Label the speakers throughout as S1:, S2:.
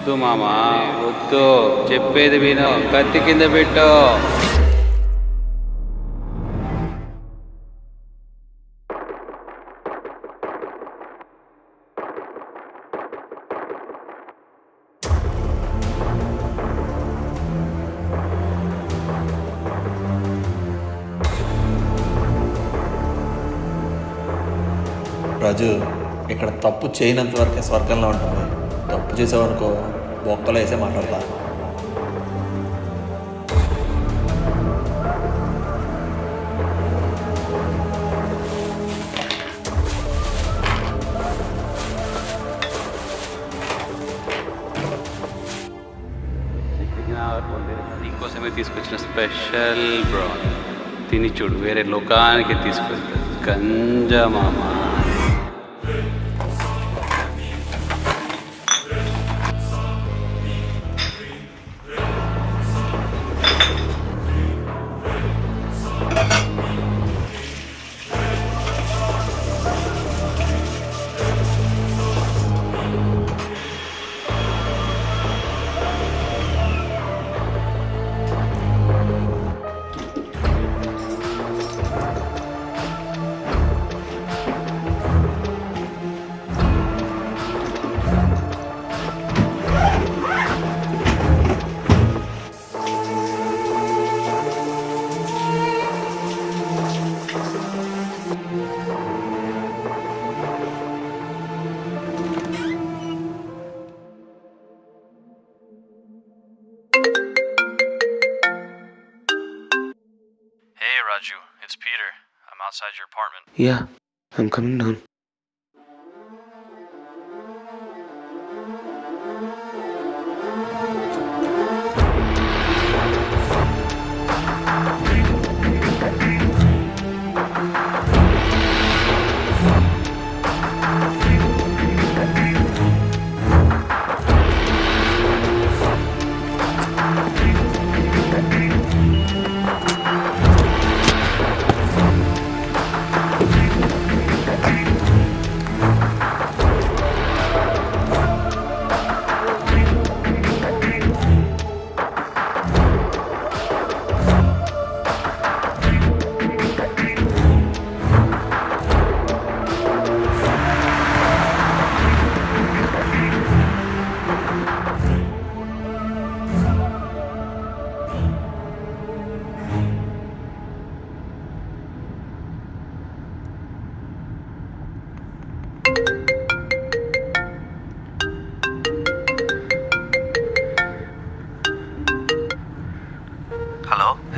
S1: వద్దు మామా వద్దు. చెప్పేది విను కత్తి కింద పెట్టు.
S2: రాజు ఇక్కడ తప్పు చేయనంత వరకే స్వర్గంలో ఉంటుంది తప్పు చేసావనుకో బొక్కలో వేసే మాట్లాడతా
S1: నీకోసమే తీసుకొచ్చిన స్పెషల్ బ్రాన్ తిని చూడు వేరే లోకానికి తీసుకెళ్తారు గంజా మామా
S3: Raju, it's Peter. I'm outside your apartment.
S4: Yeah, I'm coming down.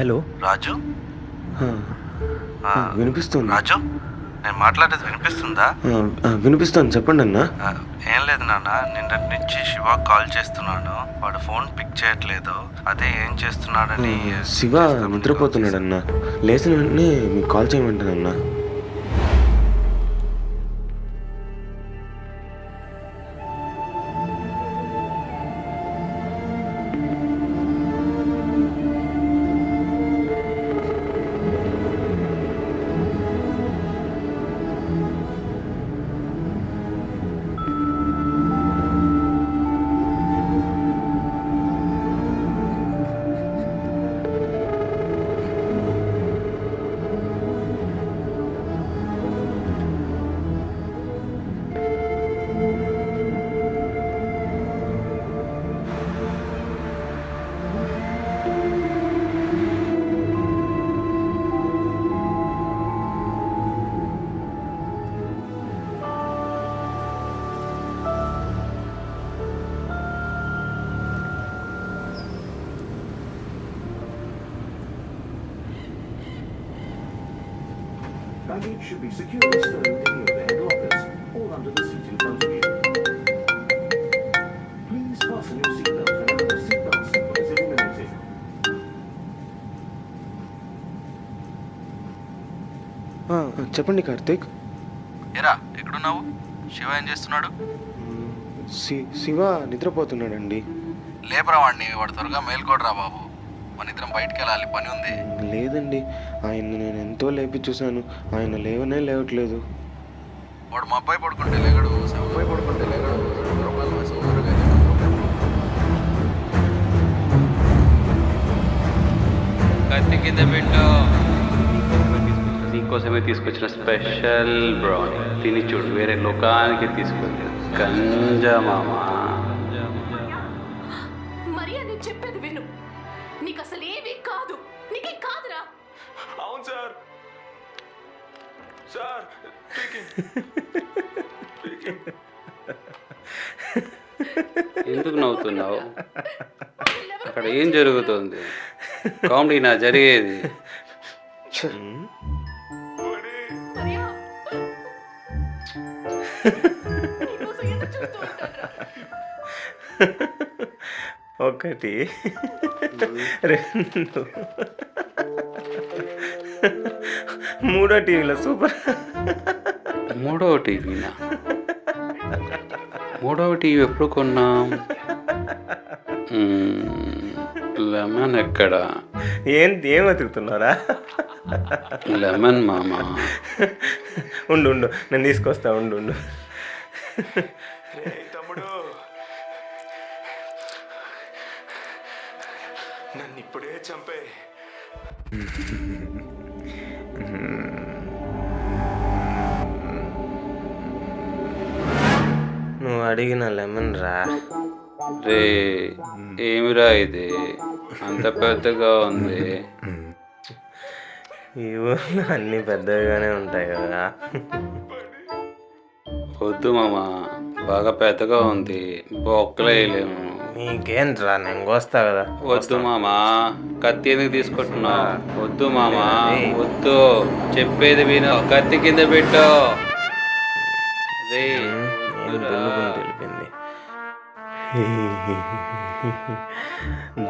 S3: Hello. Raju?
S4: వినిపిస్తుంది.
S3: రాజు నేను మాట్లాడేది వినిపిస్తుందా?
S4: వినిపిస్తుంది. చెప్పండి అన్న.
S3: ఏం లేదు నాన్న నిన్నటి నుంచి శివ కాల్ చేస్తున్నాను. వాడు ఫోన్ పిక్ చేయట్లేదు. అదే ఏం చేస్తున్నాడని
S4: శివ నిద్రపోతున్నాడు అన్న. లేచిన వెంటనే మీకు కాల్ చేయమంటానన్న
S5: Baggage should be securely stowed in the overhead lockers or under the seat in front of you. Please fasten your seatbelt whenever the seatbelt symbol is illuminated.
S4: చెప్పండి కార్తీక్
S3: ఎరా ఎక్కడున్నావు శివ ఏం చేస్తున్నాడు
S4: శివ నిద్రపోతున్నాడండి
S3: లేపరా వాడిని వాడు త్వరగా మేల్కోడరా బాబు మన ఇద్దరం బయటికి వెళ్ళాలి పని ఉంది.
S4: లేదండి ఆయన నేను ఎంతో లేపి చూశాను. ఆయన లేవనే లేవట్లేదు.
S3: వాడు మా అబ్బాయి పడుకుంటే లేగడు అబ్బాయి పడుకుంటే లేగడు. కత్తి
S1: కింద పెట్టు. నీకోసమే తీసుకొచ్చిన స్పెషల్ బ్రౌన్ తిని చూడు వేరే లోకానికి తీసుకొచ్చిన కంజమామా
S6: మరి అని చెప్పేది విను. నీకు అసలు ఏమీ కాదు. నీకేం కాదురా?
S7: అవును సార్. సార్
S1: ఎందుకు నవ్వుతున్నావు? అక్కడ ఏం జరుగుతుంది? కామెడీ నా జరిగేది.
S6: ఎదురు చూస్తూ ఉంటానురా.
S7: ఒకటి. రెండు. మూడో టీవీలో సూపర్.
S1: మూడవ టీవీనా? మూడవ టీవీ ఎప్పుడు కొన్నాం? లెమన్ ఎక్కడ?
S7: ఏం ఏం వెతుకుతున్నారా?
S1: లెమన్ మామా?
S7: ఉండు ఉండు. నేను తీసుకొస్తా ఉండు ఉండు. నన్ను ఇప్పుడే చంపే. నువ్వు అడిగిన లెమన్ రా.
S1: రే ఏమిరా ఇది? అంత పెద్దగా ఉంది.
S7: ఈ ఊర్లో అన్నీ పెద్దగానే ఉంటాయి కదా.
S1: వద్దు మామా బాగా పెద్దగా ఉంది. బొక్కలేయలేము.
S7: నీకేంట్రా నేను కోస్తా కదా.
S1: వద్దు మామా కత్తి ఎందుకు తీసుకుంటున్నా వద్దు మామా వద్దు. చెప్పేది విను కత్తి కింద పెట్టు.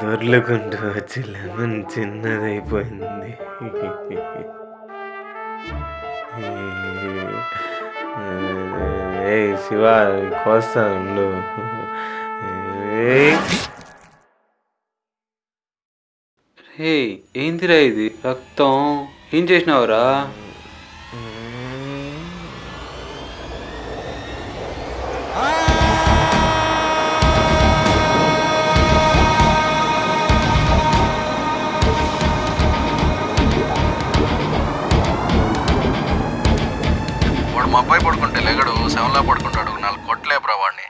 S7: దొర్లుకుంటూ వచ్చి లెమన్ చిన్నదైపోయింది. ఏ శివ కోస్తా ఉండు.
S1: రే ఏందిరా ఇది? రక్తం. ఏం చేసినావురా?
S3: వాడు మా అబ్బాయి పడుకుంటే లేగడు సెవెన్లా పడుకుంటాడు నాలుగు కొట్టలేపురా వాడిని.